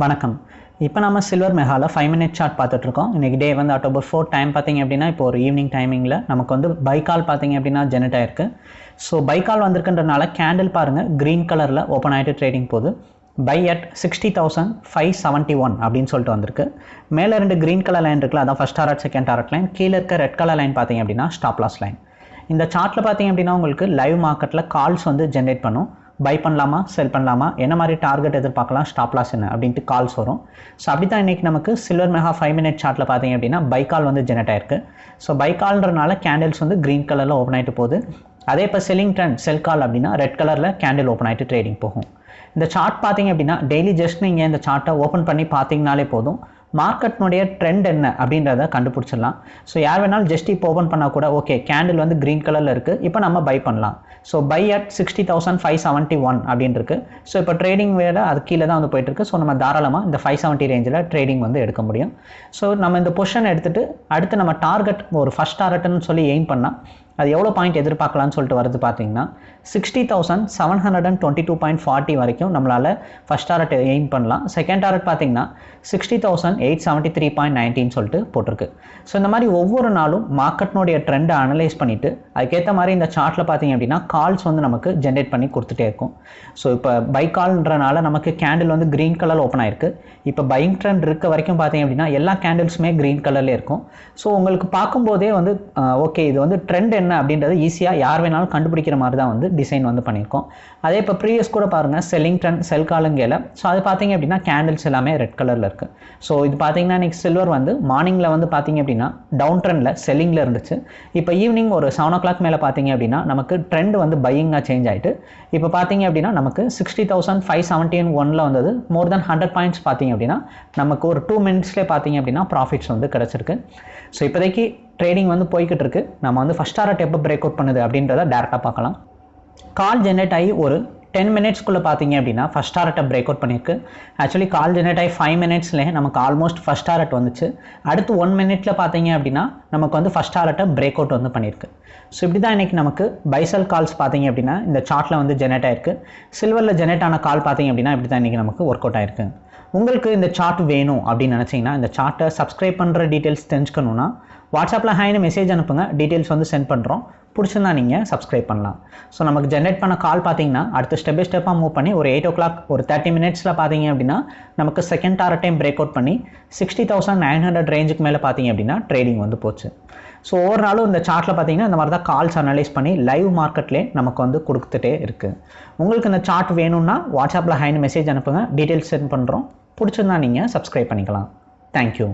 வணக்கம். இப்போ நம்ம சில்வர் மெகாவில் ஃபைவ் மினிட் சார்ட் பார்த்துட்ருக்கோம் இன்றைக்கி டே வந்து அக்டோபர் ஃபோர் டைம் பார்த்தீங்க அப்படின்னா இப்போ ஒரு ஈவினிங் டைமிங்கில் நமக்கு வந்து பைக்கால் பார்த்தீங்க அப்படின்னா ஜெனரேட் ஆயிருக்கு. ஸோ பைக்கால் வந்திருக்குன்றனால கேண்டில் பாருங்கள் க்ரீன் கலரில் ஓப்பன் ஆகிட்டு ட்ரேடிங் போகுது. Buy at sixty thousand five seventy one அப்படின்னு சொல்லிட்டு வந்திருக்கு. மேலே ரெண்டு க்ரீன் கலர் லைன் இருக்குல்ல அதான் first target second target line கீழே இருக்க ரெட் கலர் லைன் பார்த்தீங்க அப்படின்னா ஸ்டாப்லாஸ் லைன் இந்த சார்ட்டில் பார்த்தீங்க அப்படின்னா உங்களுக்கு லைவ் மார்க்கெட்டில் கால்ஸ் வந்து ஜென்ரேட் பண்ணும். பை பண்ணலாமா செல் பண்ணலாமா என்ன மாதிரி டார்கெட் எதிர்பார்க்கலாம் ஸ்டாப் லாஸ் என்ன அப்படின்ட்டு கால்ஸ் வரும். ஸோ அப்படி தான் இன்றைக்கி நமக்கு சில்வர் மெகா ஃபைவ் மினிட் சார்ட்டில் பார்த்தீங்க அப்படின்னா பை கால் வந்து ஜெனரேட் ஆயிருக்கு. ஸோ பை கால்ன்றனால கேண்டில்ஸ் வந்து க்ரீன் கலரில் ஓப்பன் ஆகிட்டு போகுது. அதே இப்போ செல்லிங் ட்ரெண்ட் செல் கால் அப்படின்னா ரெட் கலரில் கேண்டில் ஓப்பன் ஆகிட்டு ட்ரேடிங் போகும். இந்த சார்ட் பார்த்தீங்க அப்படின்னா டெய்லி ஜஸ்ட் நீங்கள் இந்த சார்ட்டை ஓப்பன் பண்ணி பார்த்தீங்கனாலே போதும். மார்க்கெட்னுடைய ட்ரெண்ட் என்ன அப்படின்றத கண்டுபிடிச்சிடலாம். ஸோ யார் வேணாலும் ஜஸ்ட் இப்போ ஓப்பன் பண்ணால் கூட ஓகே கேண்டில் வந்து க்ரீன் கலரில் இருக்குது இப்போ நம்ம பை பண்ணலாம். So buy at sixty thousand five seventy one அப்படின்னு இருக்கு ஸோ இப்போ ட்ரேடிங் வேலை அது கீழே தான் வந்து போயிட்டுருக்கு. ஸோ நம்ம தாராளமாக இந்த ஃபைவ் செவன்ட்டி ரேஞ்சில் ட்ரேடிங் வந்து எடுக்க முடியும். ஸோ நம்ம இந்த பொஷன் எடுத்துகிட்டு அடுத்து நம்ம டார்கெட் ஒரு ஃபஸ்ட் டார்கெட்னு சொல்லி எய்ம் பண்ணால் அது எவ்வளோ பாயிண்ட் எதிர்பார்க்கலாம்னு சொல்லிட்டு வருது பார்த்தீங்கன்னா sixty thousand seven hundred and twenty two point forty வரைக்கும் நம்மளால் ஃபஸ்ட் டாரட் எய்ம் பண்ணலாம். செகண்ட் டாரட் பார்த்தீங்கன்னா sixty thousand eight seventy three point nineteen சொல்லிட்டு போட்டிருக்கு. ஸோ இந்த மாதிரி ஒவ்வொரு நாளும் மார்க்கெட்னுடைய ட்ரெண்டை அனலைஸ் பண்ணிவிட்டு அதுக்கேற்ற மாதிரி இந்த சார்ட்டில் பார்த்தீங்க அப்படின்னா கால்ஸ் வந்து நமக்கு ஜென்ரேட் பண்ணி கொடுத்துட்டே இருக்கும். ஸோ இப்போ பை கால்ன்றனால நமக்கு கேண்டில் வந்து க்ரீன் கலர் ஓப்பன் ஆயிருக்கு. இப்போ பையிங் ட்ரெண்ட் இருக்க வரைக்கும் பார்த்தீங்க அப்படின்னா எல்லா கேண்டில்ஸுமே க்ரீன் கலர்லேயே இருக்கும். ஸோ உங்களுக்கு பார்க்கும்போதே வந்து ஓகே இது வந்து ட்ரெண்ட் என்ன அப்படின்றது ஈஸியாக யார் வேணாலும் கண்டுபிடிக்கிற மாதிரி தான் வந்து டிசைன் வந்து பண்ணியிருக்கோம். அதே இப்போ ப்ரீவியஸ் கூட பாருங்கள் செல்லிங் செல் காலங்கையில் ஸோ அது பார்த்தீங்க அப்படின்னா கேண்டில்ஸ் எல்லாமே ரெட் கலரில் இருக்குது ஸோ இது பார்த்தீங்கன்னா இன்றைக்கி சில்வர் வந்து மார்னிங்கில் வந்து பார்த்தீங்க அப்படின்னா டவுன் ட்ரெண்டில் செல்லிங்கில் இருந்துச்சு. இப்போ ஈவினிங் ஒரு செவன் ஓ கிளாக் மேலே பார்த்தீங்க அப்படின்னா நமக்கு ட்ரெண்ட் வந்து பையிங்காக சேஞ்ச் ஆகிட்டு இப்போ பார்த்தீங்க அப்படின்னா நமக்கு சிக்ஸ்டி தௌசண்ட் ஃபைவ் செவன்டீன் ஒனில் வந்தது. மோர் தென் ஹண்ட்ரட் பாயிண்ட்ஸ் பார்த்தீங்க அப்படின்னா நமக்கு ஒரு டூ மினிட்ஸ்லேயே பார்த்தீங்க அப்படின்னா ப்ராஃபிட்ஸ் வந்து கிடச்சிருக்கு. ஸோ இப்போதைக்கு ட்ரேடிங் வந்து போய்கிட்டு இருக்கு நம்ம வந்து ஃபஸ்ட் டாரட் எப்போ பிரேக் அவுட் பண்ணுது அப்படின்றத டேரெக்டாக பார்க்கலாம். கால் ஜென்ரேட் ஆகி ஒரு டென் மினிட்ஸ்க்குள்ளே பார்த்தீங்க அப்படின்னா ஃபஸ்ட் டாரட்டை பிரேக் அவுட் பண்ணியிருக்கு. ஆக்சுவலி கால் ஜென்ரேட் ஆகி ஃபைவ் மினிட்ஸ்லேயே நமக்கு ஆல்மோஸ்ட் ஃபஸ்ட் டாரட் வந்துச்சு. அடுத்து ஒன் மினிட்ல பார்த்தீங்க அப்படின்னா நமக்கு வந்து ஃபஸ்ட் டாரட்டை பிரேக் அவுட் வந்து பண்ணியிருக்கு. ஸோ இப்படி தான் இன்றைக்கி நமக்கு பைசல் கால்ஸ் பார்த்தீங்க அப்படின்னா இந்த சார்ட்டில் வந்து ஜெனரேட் ஆயிருக்கு. சில்வரில் ஜெனரேட் ஆன கால் பார்த்தீங்க அப்படின்னா இப்படி தான் இன்றைக்கி நமக்கு ஒர்க் அவுட் ஆயிருக்கு. உங்களுக்கு இந்த சார்ட் வேணும் அப்படின்னு நினச்சிங்கன்னா இந்த சார்ட்டை சப்ஸ்கிரைப் பண்ணுற டீட்டெயில்ஸ் தெரிஞ்சுக்கணுன்னா வாட்ஸ்அப்பில் ஹாய்னு மெசேஜ் அனுப்புங்க. டீட்டெயில்ஸ் வந்து சென்ட் பண்ணுறோம் பிடிச்சிருந்தா நீங்கள் சப்ஸ்கிரைப் பண்ணலாம். ஸோ நமக்கு ஜென்ரேட் பண்ண கால் பார்த்தீங்கன்னா அடுத்து ஸ்டெப் பை ஸ்டெப்பாக மூவ் பண்ணி ஒரு எயிட் ஓ கிளாக் ஒரு தேர்ட்டி மினிட்ஸில் பார்த்தீங்க அப்படின்னா நமக்கு second target time break out பண்ணி சிக்ஸ்டி தௌசண்ட் நைன் ஹண்ட்ரட் ரேஞ்சுக்கு மேலே பார்த்தீங்க அப்படின்னா ட்ரேடிங் வந்து போச்சு. ஸோ ஒவ்வொரு நாளும் இந்த சார்ட்டில் பார்த்தீங்கன்னா இந்த மாதிரி தான் கால்ஸ் அனலைஸ் பண்ணி லைவ் மார்க்கெட்லேயே நமக்கு வந்து கொடுத்துட்டே இருக்குது உங்களுக்கு இந்த சார்ட் வேணும்னா வாட்ஸ்அப்பில் ஹைன் மெசேஜ் அனுப்புங்க. டீட்டெயில்ஸ் சென்ட் பண்ணுறோம் பிடிச்சிருந்தா நீங்கள் சப்ஸ்கிரைப் பண்ணிக்கலாம். தேங்க்யூ